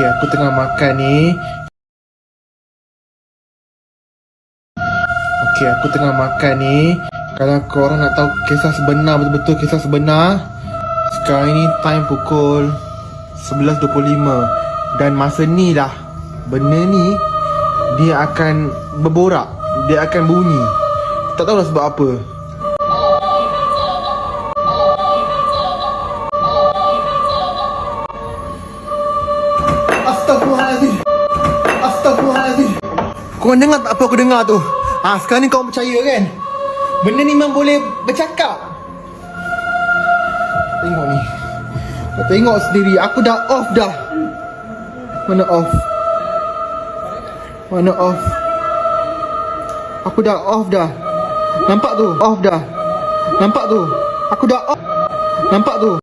Okey, aku tengah makan ni. Okey, aku tengah makan ni. Kalau korang nak tahu kisah sebenar, betul-betul kisah sebenar. Sekarang ini time pukul 11.25. Dan masa ni lah, benda ni, dia akan berborak. Dia akan bunyi. Tak tahulah sebab apa. Kau dengar tak apa aku dengar tu? Ha, sekarang ni kau percaya kan? Benda ni memang boleh bercakap Tengok ni Kau tengok sendiri Aku dah off dah Mana off? Mana off? Aku dah off dah Nampak tu? Off dah Nampak tu? Aku dah off Nampak tu?